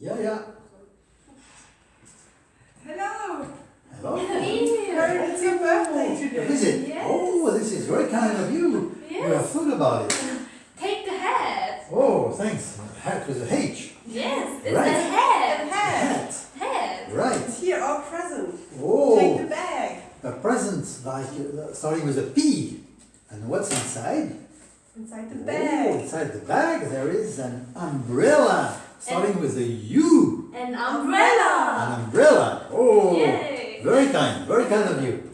Yeah, yeah. Hello. Hello. Heard it's your birthday What today. is it? Yes. Oh, this is very kind of you. You have Yes. thought about it. Take the hat. Oh, thanks. Hat with a H. Yes, it's Right. a hat. Hat. Hat. Right. Here, our present. Take the Oh, bag. a present like uh, starting with a P. And what's inside? Inside the Oh, bag. Inside the bag there is an umbrella starting with a U. An umbrella. An umbrella. Oh, Yay. very kind, very kind of you.